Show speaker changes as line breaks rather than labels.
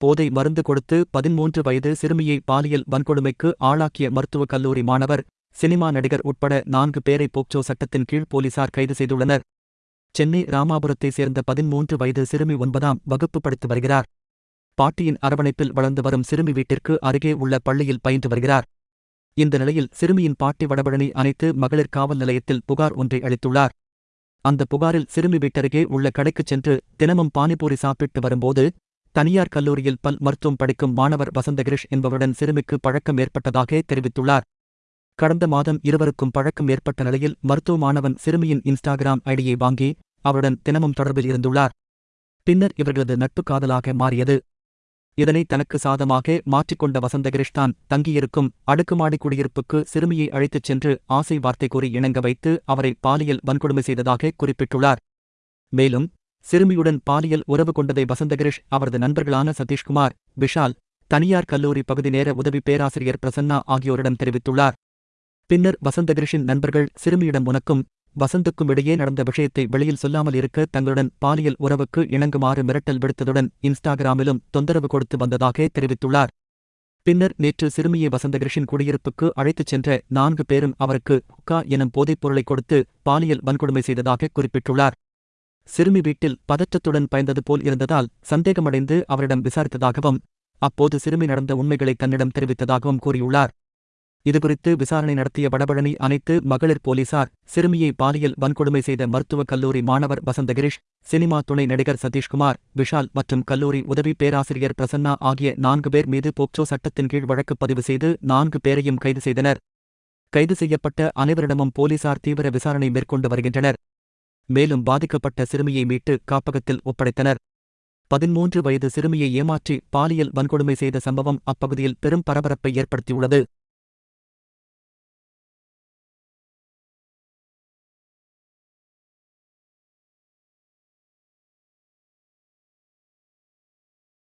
போதை மருந்து கொடுத்து பதிமூன்று வயது சிறுமியை பாலியல் வன்கொடுமைக்கு ஆளாக்கிய மருத்துவக் கல்லூரி மாணவர் சினிமா நடிகர் உட்பட நான்கு பேரை போக்சோ சட்டத்தின் கீழ் போலீசார் கைது செய்துள்ளனர். சென்னை ராமாபுரத்தைச் சேர்ந்த பதிமூன்று வயது சிறுமி ஒன்பதாம் வகுப்பு படித்து வருகிறார். பாட்டியின் அரவணைப்பில் வளர்ந்து வரும் சிறுமி வீட்டிற்கு அருகே உள்ள பள்ளியில் பயின்று வருகிறார். இந்த நிலையில் சிறுமியின் பாட்டி வடபழனி அனைத்து மகளிர் காவல் நிலையத்தில் புகார் ஒன்றை அளித்துள்ளார். அந்த புகாரில் சிறுமி வீட்டருகே உள்ள கடைக்குச் சென்று தினமும் பானிபூரி சாப்பிட்டு வரும்போது தனியார் கல்லூரியில் பல் மருத்துவம் படிக்கும் மாணவர் வசந்தகிரிஷ் என்பவருடன் சிறுமிக்கு பழக்கம் ஏற்பட்டதாக தெரிவித்துள்ளார். கடந்த மாதம் இருவருக்கும் பழக்கம் ஏற்பட்ட நிலையில் மருத்துவ மாணவன் சிறுமியின் இன்ஸ்டாகிராம் ஐடியை வாங்கி அவருடன் தினமும் தொடர்பில் இருந்துள்ளார். பின்னர் இவர்களது நட்பு காதலாக மாறியது. இதனை தனக்கு சாதமாக மாற்றிக்கொண்ட வசந்தகிரிஷ் தான் தங்கியிருக்கும் அடுக்குமாடி குடியிருப்புக்கு சிறுமியை அழைத்துச் சென்று ஆசை வார்த்தை கூறி இணங்க வைத்து அவரை பாலியல் வன்கொடுமை செய்ததாக குறிப்பிட்டுள்ளார். மேலும் சிறுமியுடன் பாலியல் உறவு கொண்டதை வசந்தகிரிஷ் அவரது நண்பர்களான சதீஷ்குமார் விஷால் தனியார் கல்லூரி பகுதி நேர உதவி பேராசிரியர் பிரசன்னா ஆகியோரிடம் தெரிவித்துள்ளார். பின்னர் வசந்தகிரிஷின் நண்பர்கள் சிறுமியிடம் உனக்கும் வசந்துக்கும் இடையே நடந்த விஷயத்தை வெளியில் சொல்லாமல் இருக்க தங்களுடன் பாலியல் உறவுக்கு இணங்குமாறு மிரட்டல் விடுத்ததுடன் இன்ஸ்டாகிராமிலும் தொந்தரவு கொடுத்து வந்ததாக தெரிவித்துள்ளார். பின்னர் நேற்று சிறுமியை வசந்தகிரிஷின் குடியிருப்புக்கு அழைத்துச் சென்ற நான்கு பேரும் அவருக்கு ஹுக்கா எனும் போதைப் பொருளை கொடுத்து பாலியல் வன்கொடுமை செய்ததாக குறிப்பிட்டுள்ளார். சிறுமி வீட்டில் பதற்றத்துடன் பயந்தது போல் இருந்ததால் சந்தேகமடைந்து அவரிடம் விசாரித்ததாகவும் அப்போது சிறுமி நடந்த உண்மைகளை தன்னிடம் தெரிவித்ததாகவும் கூறியுள்ளார். இதுகுறித்து விசாரணை நடத்திய வடபழனி அனைத்து மகளிர் போலீசார் சிறுமியை பாலியல் வன்கொடுமை செய்த மருத்துவக் கல்லூரி மாணவர் வசந்தகிரிஷ் சினிமா துணை நடிகர் சதீஷ்குமார் விஷால் மற்றும் கல்லூரி உதவி பேராசிரியர் பிரசன்னா ஆகிய நான்கு பேர் மீது போக்சோ சட்டத்தின் கீழ் வழக்கு பதிவு செய்து நான்கு பேரையும் கைது செய்தனர். கைது செய்யப்பட்ட அனைவரிடமும் போலீசார் தீவிர விசாரணை மேற்கொண்டு வருகின்றனர். மேலும் பாதிக்கப்பட்ட சிறுமியை மீட்டு காப்பகத்தில் ஒப்படைத்தனர். பதிமூன்று வயது சிறுமியை ஏமாற்றி பாலியல் வன்கொடுமை செய்த சம்பவம் அப்பகுதியில் பெரும் பரபரப்பை ஏற்படுத்தியுள்ளது.